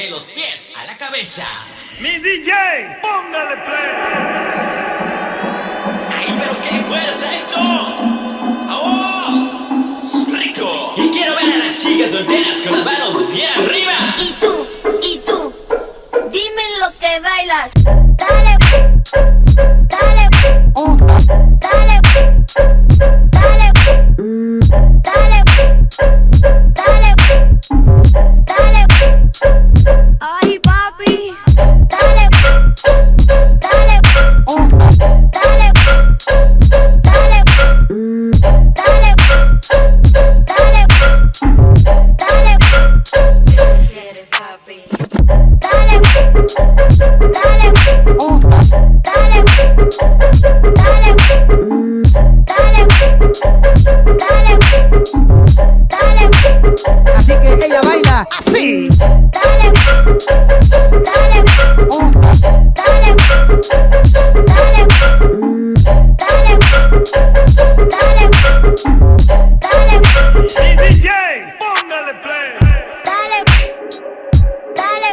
de los pies a la cabeza. Mi DJ, póngale play. ¡Ay, pero qué fuerza eso! ¡Vamos! ¡Rico! Y quiero ver a las chicas solteras con las manos bien baila así. dale, dale, dale, dale, dale, dale, Mi DJ, póngale play. Dale, dale,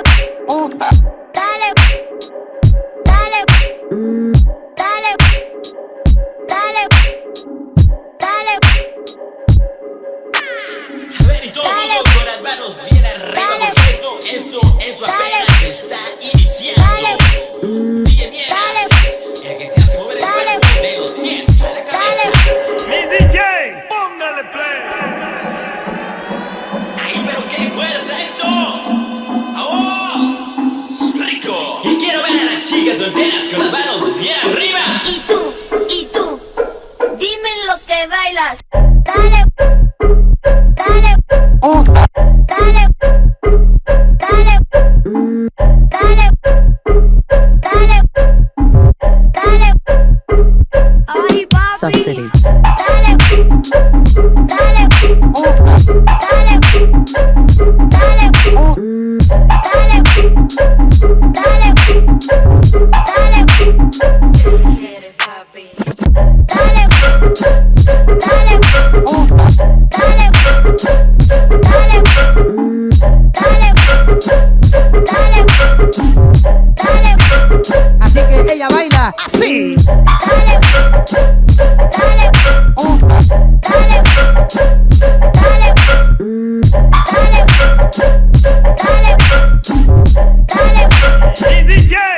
dale, dale, dale, dale, dale, todo el mundo con las manos bien arriba porque esto, eso, eso apenas está iniciando. DJ Miera, el que te hace mover el cuerpo de los pies a la cabeza. Mi DJ, póngale play. ¡Ay, pero qué fuerza eso! ¡Vamos! ¡Rico! Y quiero ver a las chicas solteras con las manos bien arriba. y tú, y tú, dime lo que bailas. Dale, dale, ay I así. Dale, dale, uh. dale, dale, dale, dale, dale, dale.